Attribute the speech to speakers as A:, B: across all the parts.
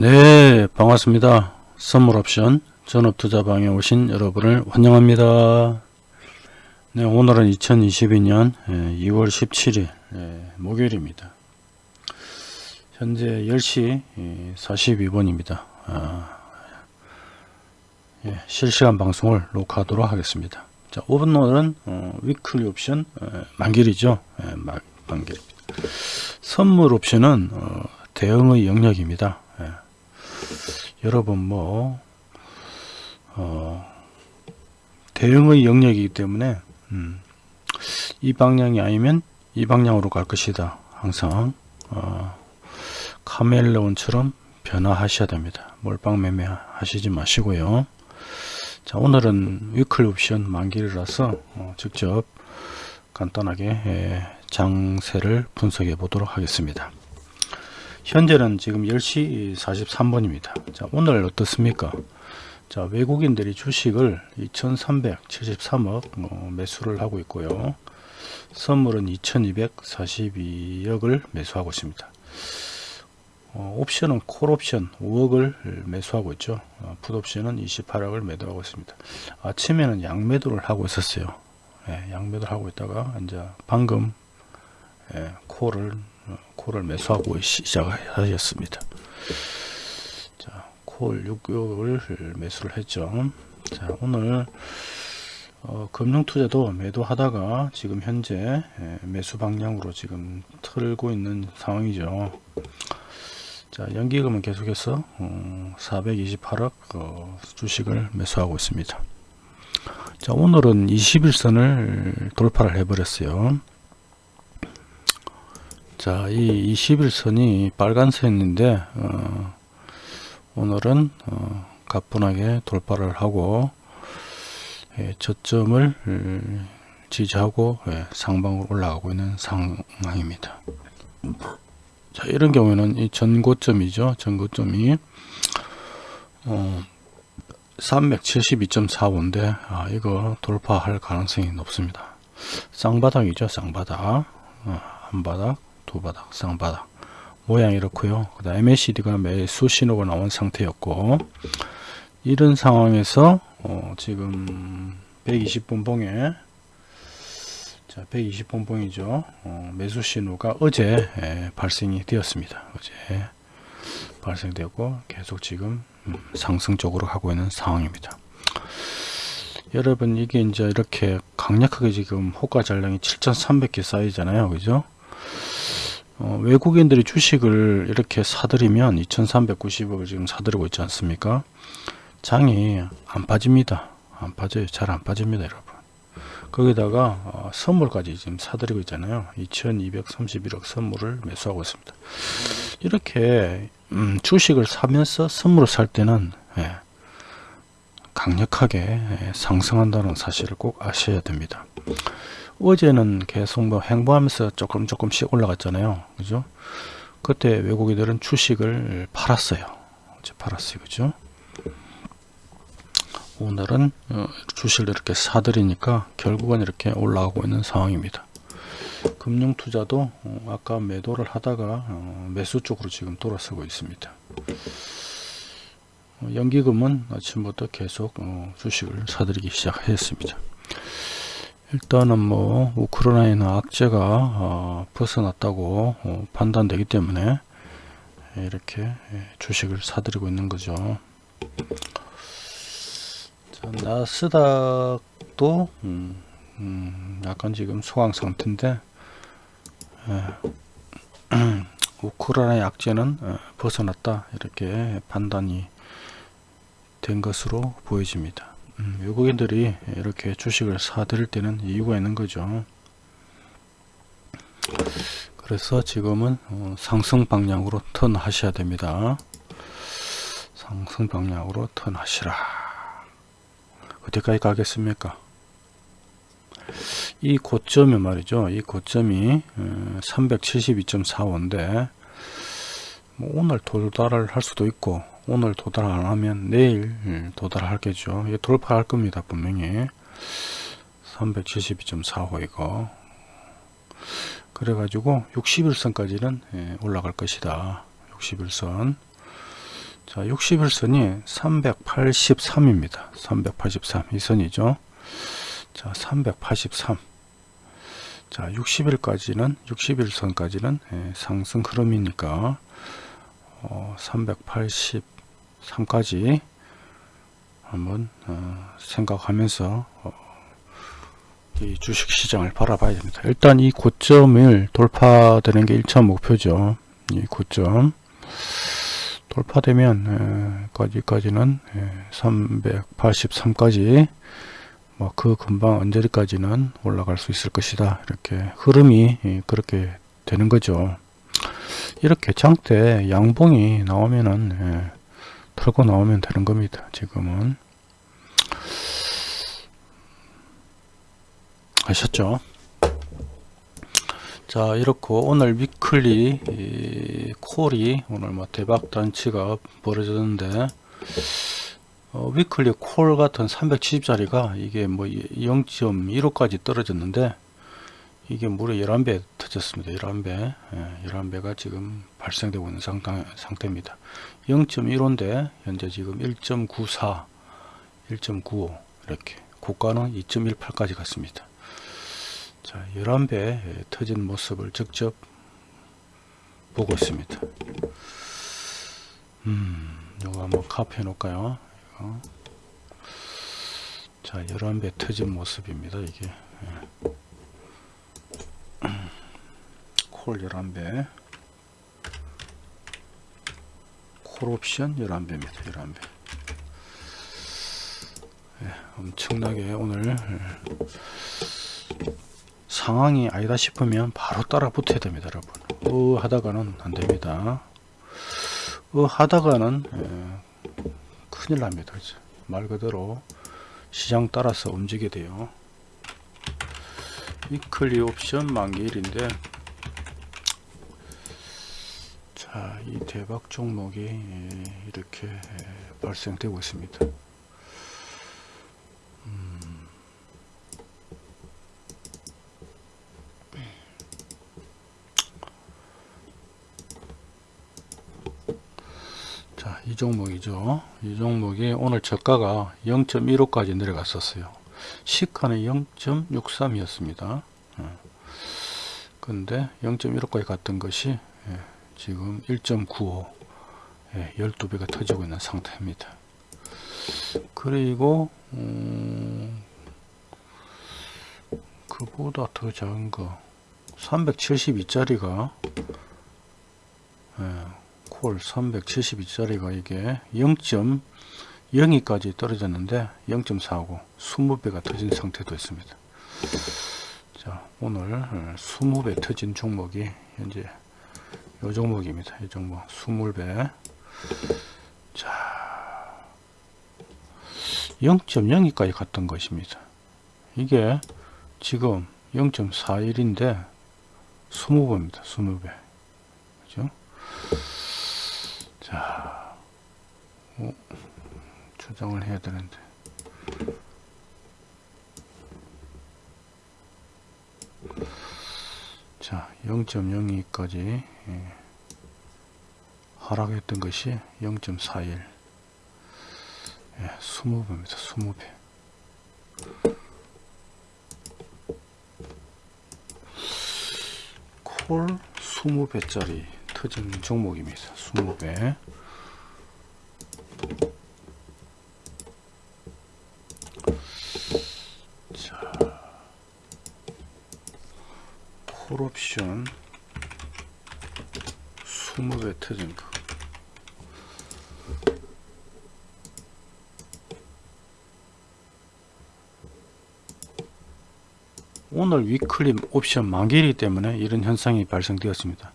A: 네 반갑습니다. 선물옵션 전업투자방에 오신 여러분을 환영합니다. 네 오늘은 2022년 2월 17일 목요일입니다. 현재 10시 42분입니다. 아, 예, 실시간 방송을 녹화하도록 하겠습니다. 자 오늘은 어, 위클리 옵션 어, 만길이죠? 예, 만길입니다 선물 옵션은 어, 대응의 영역입니다. 예. 여러분 뭐 어, 대응의 영역이기 때문에 음, 이 방향이 아니면 이 방향으로 갈 것이다. 항상 어, 카멜레온처럼 변화하셔야 됩니다. 몰빵 매매 하시지 마시고요. 자 오늘은 위클 옵션 만기라서 어, 직접 간단하게 예, 장세를 분석해 보도록 하겠습니다 현재는 지금 10시 43분입니다. 자, 오늘 어떻습니까? 자, 외국인들이 주식을 2373억 어, 매수를 하고 있고요. 선물은 2242억을 매수하고 있습니다. 어, 옵션은 콜옵션 5억을 매수하고 있죠. 어, 풋옵션은 28억을 매도하고 있습니다. 아침에는 양매도를 하고 있었어요. 예, 양매도를 하고 있다가 이제 방금 예, 콜을 콜을 매수하고 시작하였습니다. 자, 콜 6개월 매수를 했죠. 자, 오늘 어, 금융투자도 매도하다가 지금 현재 예, 매수 방향으로 지금 틀고 있는 상황이죠. 자, 연기금은 계속해서 어, 428억 어, 주식을 매수하고 있습니다. 자, 오늘은 21선을 돌파를 해버렸어요. 자, 이 21선이 빨간선인데 어, 오늘은 어, 가뿐하게 돌파를 하고 예, 저점을 음, 지지하고 예, 상방으로 올라가고 있는 상황입니다. 자, 이런 경우에는 이 전고점이죠. 전고점이 어, 372.45인데 아, 이거 돌파할 가능성이 높습니다. 쌍바닥이죠. 쌍바닥. 어, 한 바닥 두 바닥 쌍바닥. 모양이 이렇고요. 그 다음 MACD가 매수 신호가 나온 상태였고 이런 상황에서 어 지금 120분 봉에 자 120분 봉이죠. 어 매수 신호가 어제 예, 발생이 되었습니다. 어제 발생되고 계속 지금 음, 상승적으로 가고 있는 상황입니다. 여러분 이게 이제 이렇게 강력하게 지금 호가 잔량이 7300개 쌓이잖아요. 그죠 어, 외국인들이 주식을 이렇게 사들이면 2390억을 지금 사들이고 있지 않습니까? 장이 안 빠집니다. 안 빠져요. 잘 안 빠집니다 여러분. 거기다가 어, 선물까지 지금 사들이고 있잖아요. 2231억 선물을 매수하고 있습니다. 이렇게 음, 주식을 사면서 선물을 살 때는 예, 강력하게 예, 상승한다는 사실을 꼭 아셔야 됩니다 어제는 계속 뭐 행보하면서 조금 조금씩 올라갔잖아요. 그죠? 그때 외국인들은 주식을 팔았어요. 어제 팔았어요. 그죠? 오늘은 어, 주식을 이렇게 사들이니까 결국은 이렇게 올라가고 있는 상황입니다. 금융투자도 어, 아까 매도를 하다가 어, 매수 쪽으로 지금 돌아서고 있습니다. 연기금은 아침부터 계속 주식을 사들이기 시작했습니다. 일단은 뭐 우크라이나 악재가 어, 벗어났다고 어, 판단되기 때문에 이렇게 주식을 사들이고 있는 거죠. 자, 나스닥도 음, 음, 약간 지금 소강 상태인데 에, 우크라이나 약재는 어, 벗어났다 이렇게 판단이 된 것으로 보여집니다. 음, 외국인들이 이렇게 주식을 사들일 때는 이유가 있는 거죠. 그래서 지금은 어, 상승 방향으로 턴 하셔야 됩니다. 상승 방향으로 턴 하시라. 어디까지 가겠습니까? 이 고점이 말이죠. 이 고점이 372.45인데 어, 뭐 오늘 도달을 할 수도 있고 오늘 도달 안 하면 내일 예, 도달하겠죠. 이게 돌파할 겁니다. 분명히 372.45 이거 그래가지고 61선까지는 예, 올라갈 것이다. 61선 자 60일선이 383입니다 383 이 선이죠 자 383 자 60일까지는 60일선까지는 예, 상승 흐름이니까 어, 383까지 한번 어, 생각하면서 어, 이 주식시장을 바라봐야 됩니다. 일단 이 고점을 돌파되는 게 1차 목표죠. 이 고점 돌파되면 까지까지는 383까지 뭐 그 금방 언제까지는 올라갈 수 있을 것이다. 이렇게 흐름이 그렇게 되는 거죠. 이렇게 장대 양봉이 나오면은 예, 털고 나오면 되는 겁니다. 지금은 아셨죠? 자 이렇고 오늘 weekly 이, call이 오늘 뭐 대박 잔치가 벌어졌는데 어, weekly call 같은 370짜리가 이게 뭐 0.15까지 떨어졌는데 이게 무려 11배 터졌습니다. 11배. 예, 11배가 지금 발생되고 있는 상태, 상태입니다. 0.15인데 현재 지금 1.94 1.95 이렇게 고가는 2.18까지 갔습니다. 자 11배 터진 모습을 직접 보고 있습니다. 음 요거 한번 카피해 놓을까요? 이거. 자 11배 터진 모습입니다 이게. 예. 콜 11배. 콜옵션 11배입니다 11배. 네, 엄청나게 오늘 상황이 아니다 싶으면 바로 따라 붙어야 됩니다 여러분. 어 하다가는 안됩니다. 어 하다가는 예, 큰일 납니다 그죠? 말 그대로 시장 따라서 움직이게 돼요. 위클리 옵션 만기 일인데 자, 이 대박 종목이 이렇게 발생되고 있습니다. 음. 자, 이 종목이죠. 이 종목이 오늘 저가가 0.15까지 내려갔었어요. 시가는 0.63이었습니다. 근데 0.15까지 갔던 것이 예, 지금 1.95 예, 12배가 터지고 있는 상태입니다. 그리고 음, 그보다 더 작은 거 372짜리가 예, 콜 372짜리가 이게 0.02까지 떨어졌는데 0.45 20배가 터진 상태도 있습니다. 자 오늘 20배 터진 종목이 현재 요 종목입니다. 이 종목 20배 자 0.02까지 갔던 것입니다. 이게 지금 0.41인데 20배입니다. 20배 그죠? 자 어, 조정을 해야 되는데 자 0.02까지 예, 하락했던 것이 0.41 예, 20배입니다 20배. 콜 20배짜리 터진 종목입니다 20배 콜옵션 20배 터진 거 오늘 위클립 옵션 만기이기 때문에 이런 현상이 발생되었습니다.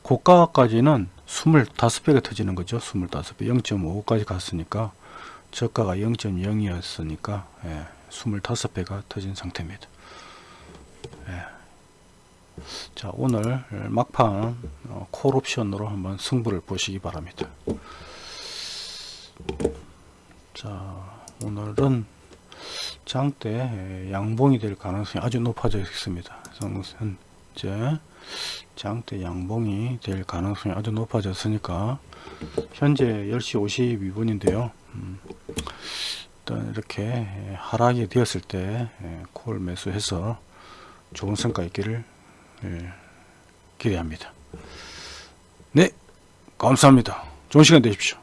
A: 고가까지는 25배가 터지는 거죠. 25배 0.5까지 갔으니까 저가가 0.0이었으니까 예, 25배가 터진 상태입니다. 예. 자 오늘 막판 어, 콜옵션으로 한번 승부를 보시기 바랍니다. 자 오늘은 장대 양봉이 될 가능성이 아주 높아져 있습니다. 현재 장대 양봉이 될 가능성이 아주 높아졌으니까 현재 10시 52분인데요. 음, 일단 이렇게 하락이 되었을 때 콜 매수해서 좋은 성과 있기를 예, 기대합니다. 네, 감사합니다. 좋은 시간 되십시오.